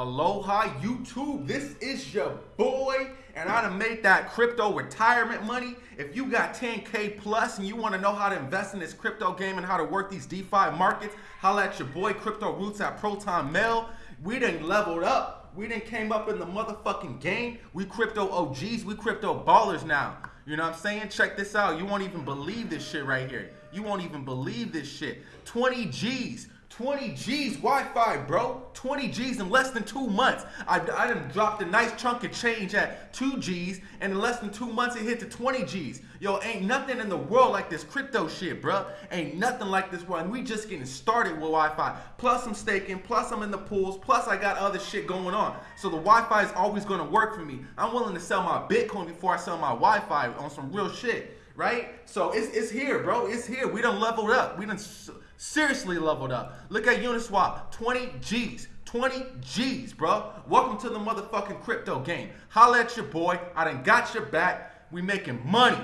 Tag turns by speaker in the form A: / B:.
A: Aloha YouTube, this is your boy, and I done made that crypto retirement money. If you got 10K plus and you want to know how to invest in this crypto game and how to work these DeFi markets, holla at your boy Crypto Roots at Proton Mail. We done leveled up. We done came up in the motherfucking game. We crypto OGs, we crypto ballers now. You know what I'm saying? Check this out. You won't even believe this shit right here. You won't even believe this shit. 20 G's. 20 G's YFI, bro. 20 G's in less than two months. I, I done dropped a nice chunk of change at 2 G's, and in less than two months it hit to 20 G's. Yo, ain't nothing in the world like this crypto shit, bro. Ain't nothing like this. And we just getting started with YFI. Plus I'm staking, plus I'm in the pools, plus I got other shit going on. So the YFI is always gonna work for me. I'm willing to sell my Bitcoin before I sell my YFI on some real shit right? So it's, it's here, bro. It's here. We done leveled up. We done seriously leveled up. Look at Uniswap, 20 G's. 20 G's, bro. Welcome to the motherfucking crypto game. Holla at your boy. I done got your back. We making money.